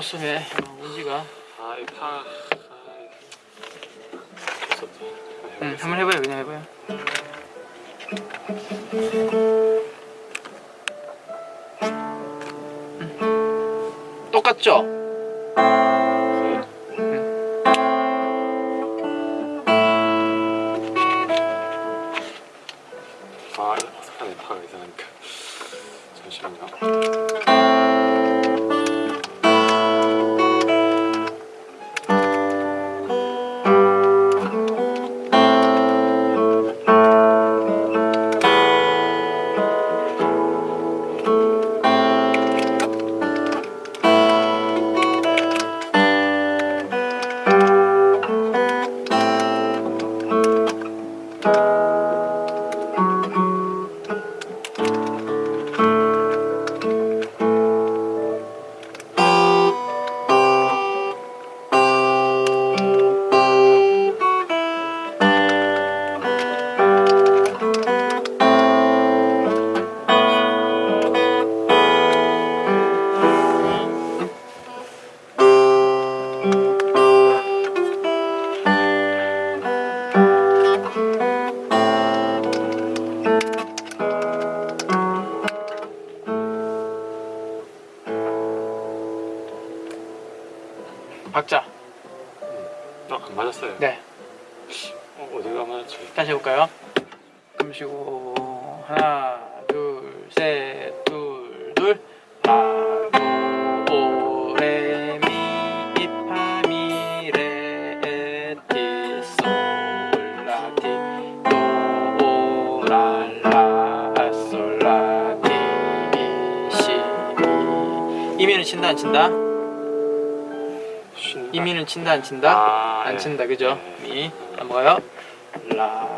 톤으로 면 문지가 아, 이 파. 아. 응 한번 해봐요 그냥 해봐요 음. 똑같죠? 아, 이거 어색하네. 파가 이상하니까. 잠시만요. 다시 해볼까요? 숨 쉬고 하나 둘셋둘둘 이민은 친다 안 친다? 이민은 친다 안 친다? 아, 안 예. 친다 그죠? 예. 미 넘어가요 라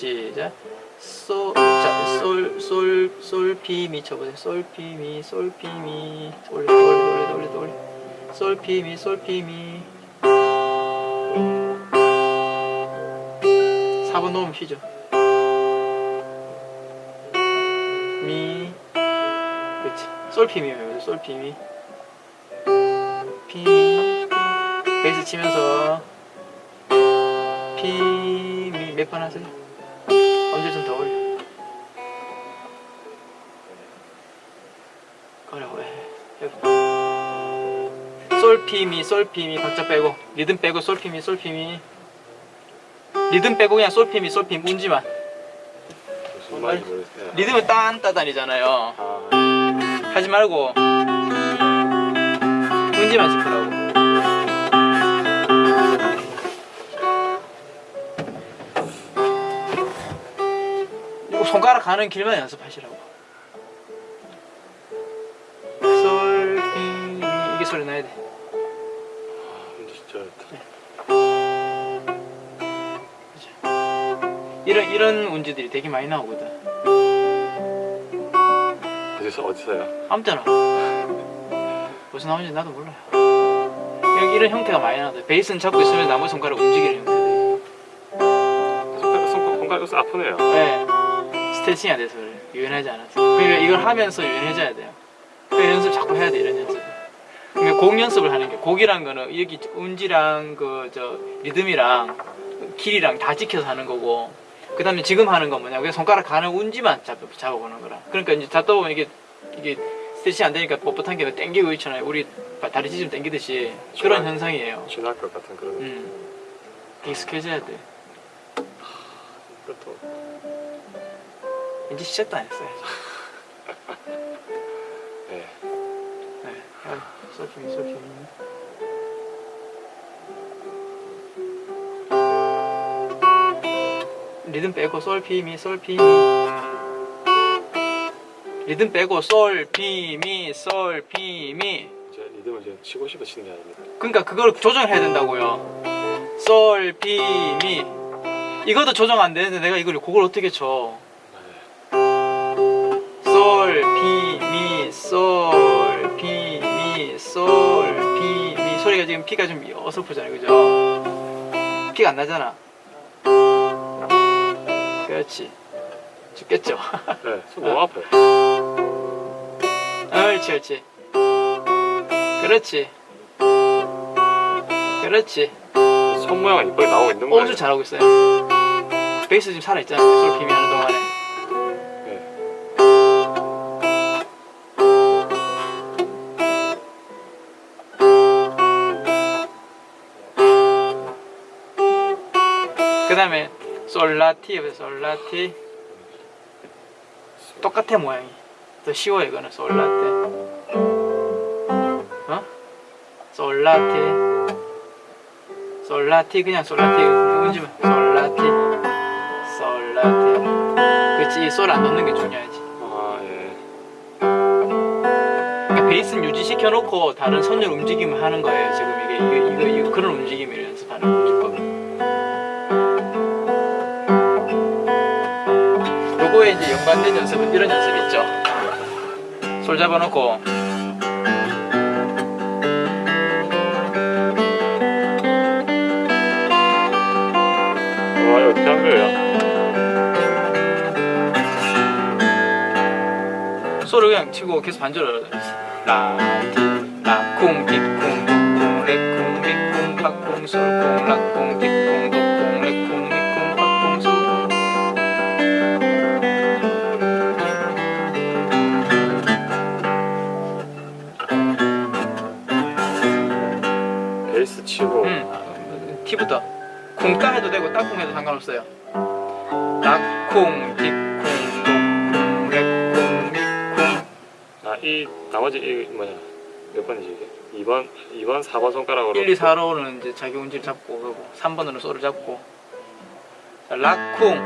시 시작. 솔, 자, 솔, 솔, 솔피미 쳐보세요. 솔피미, 솔피미. 돌려, 돌려, 돌려, 돌려, 돌려. 솔피미, 솔피미. 4번 놓으면 쉬죠. 미. 그렇지. 솔피미 외우세요. 솔피미. 피미. 베이스 치면서. 피미 몇 번 하세요? 언제 좀 더 올려? 어려워 해봐 솔피미 솔피미 박자 빼고. 리듬 빼고 솔피미 솔피미. 리듬 빼고 그냥 솔피미 솔피미. 운지만. 리듬은 딴따단이잖아요. 아, 하지 말고. 운지만 짚으라고 손가락 가는 길만 연습하시라고. 솔, 미, 미 이게 소리 나야 돼. 근데 진짜 어렵다. 이런 이런 운지들이 되게 많이 나오거든. 어디서 어디서요? 아무 때나 무슨 나오는지 나도 몰라요. 이런, 이런 형태가 많이 나와요 베이스는 잡고 있으면 나머지 손가락 움직이는 손가락 손가락 손가락 아프네요. 네 스트레칭이 안 돼서 그래. 유연하지 않아서. 그러니까 이걸 하면서 유연해져야 돼요. 그 연습 자꾸 해야 돼 이런 연습 그러니까 곡 연습을 하는 게 곡이란 거는 여기 운지랑 그 저 리듬이랑 길이랑 다 지켜서 하는 거고 그 다음에 지금 하는 건 뭐냐? 그냥 손가락 가는 운지만 잡, 잡아보는 거라. 그러니까 이제 잡다 보면 이게 이게 스트레칭 안 되니까 뻣뻣한 게 땡기고 있잖아요. 우리 다리 찢으면 땡기듯이. 그런 현상이에요. 지날 것 같은 그런. 음. 익숙해져야 돼. 이것도 이제 시작도 안 했어요 네. 네 아, 솔직히 솔직히 리듬 빼고 솔, 피, 미, 솔, 피, 미 리듬 빼고 솔, 피, 미, 솔, 피, 미 이제 리듬을 지금 치고 싶어 치는 게 아닙니다. 그러니까 그걸 조정을 해야 된다고요. 솔, 비, 미. 이것도 조정 안 되는데 내가 이걸 곡을 어떻게 쳐? 솔, 비, 미, 솔, 비, 미, 솔, 비, 미. 소리가 지금 피가 좀 어설프잖아요, 그죠? 피가 안 나잖아. 그렇지. 죽겠죠. 네, 손 너무 아파요. 옳지, 옳지. 그렇지. 그렇지. 손 모양은 이쁘게 나오고 있는 어, 거예요. 엄청 잘하고 있어요. 베이스 지금 살아있잖아요. 솔 비 미 하는 동안에. 다음에 솔라티, 솔라티. 똑같아, 모양이. 더 쉬워요, 이거는 솔라티. 어? 솔라티. 솔라티, 그냥 솔라티. 운지면 솔라티. 솔라티. 그치, 이솔 안 넣는 게 중요하지. 아 예. 그러니까 베이스는 유지시켜 놓고 다른 선율 움직임을 하는 거예요. 지금 이게 이거 이거, 이거 그런 움직임을 연습하는 기법. 요 거에 이제 연관된 연습은 이런 연습 있죠. 솔 잡아놓고 와 이거 어떻게 한 거예요? 솔을 그냥 치고 계속 반주를 라티 라쿵 빅쿵 독쿵 레쿵 미쿵 빡쿵 솔쿵 라쿵 빅 쿵따 해도 되고 따쿵 해도 상관없어요. 락쿵, 딕쿵, 독쿵, 렉쿵, 미쿵. 아이 나머지 이 뭐냐 몇 번이지 이게? 2번 2번 4번 손가락으로 1, 2, 4로는 이제 자기 운지를 잡고 그리고 3번으로 소를 잡고 자, 락쿵